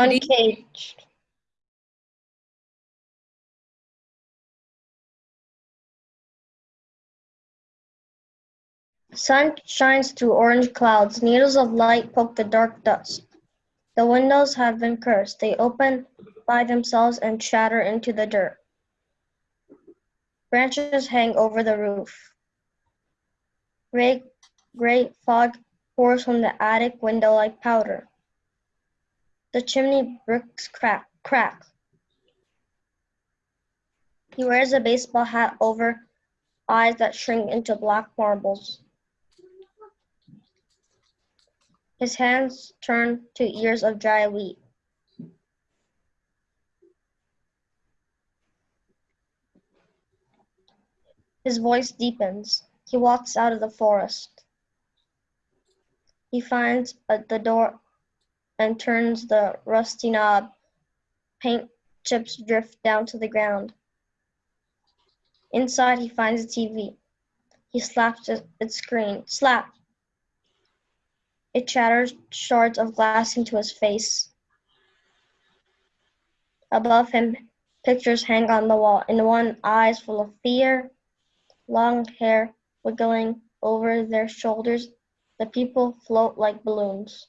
Uncaged. Sun shines through orange clouds. Needles of light poke the dark dust. The windows have been cursed. They open by themselves and shatter into the dirt. Branches hang over the roof. Gray, great fog pours from the attic window like powder. The chimney bricks crack, crack. He wears a baseball hat over eyes that shrink into black marbles. His hands turn to ears of dry wheat. His voice deepens. He walks out of the forest. He finds the door and turns the rusty knob. Paint chips drift down to the ground. Inside, he finds a TV. He slaps its screen. Slap! It shatters shards of glass into his face. Above him, pictures hang on the wall. In one, eyes full of fear, long hair wiggling over their shoulders. The people float like balloons.